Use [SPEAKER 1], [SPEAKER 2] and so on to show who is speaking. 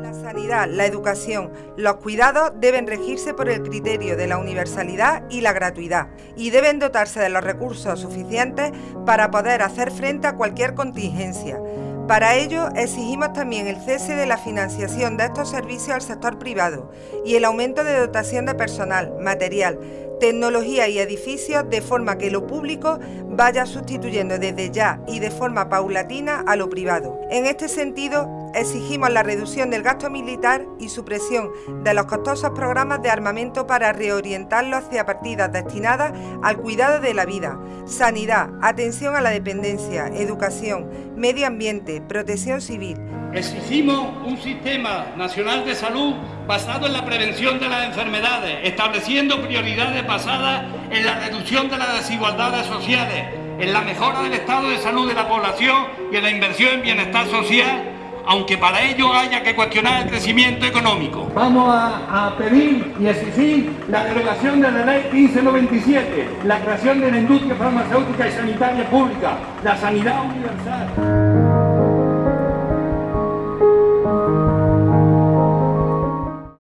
[SPEAKER 1] La sanidad, la educación, los cuidados deben regirse por el criterio de la universalidad y la gratuidad y deben dotarse de los recursos suficientes para poder hacer frente a cualquier contingencia. Para ello, exigimos también el cese de la financiación de estos servicios al sector privado y el aumento de dotación de personal, material, tecnología y edificios de forma que lo público vaya sustituyendo desde ya y de forma paulatina a lo privado. En este sentido, exigimos la reducción del gasto militar y supresión de los costosos programas de armamento para reorientarlo hacia partidas destinadas al cuidado de la vida, sanidad, atención a la dependencia, educación, medio ambiente, protección civil,
[SPEAKER 2] Exigimos un sistema nacional de salud basado en la prevención de las enfermedades, estableciendo prioridades basadas en la reducción de las desigualdades sociales, en la mejora del estado de salud de la población y en la inversión en bienestar social, aunque para ello haya que cuestionar el crecimiento económico.
[SPEAKER 3] Vamos a, pedir y exigir la derogación de la ley 1597, la creación de la industria farmacéutica y sanitaria pública, la sanidad universal.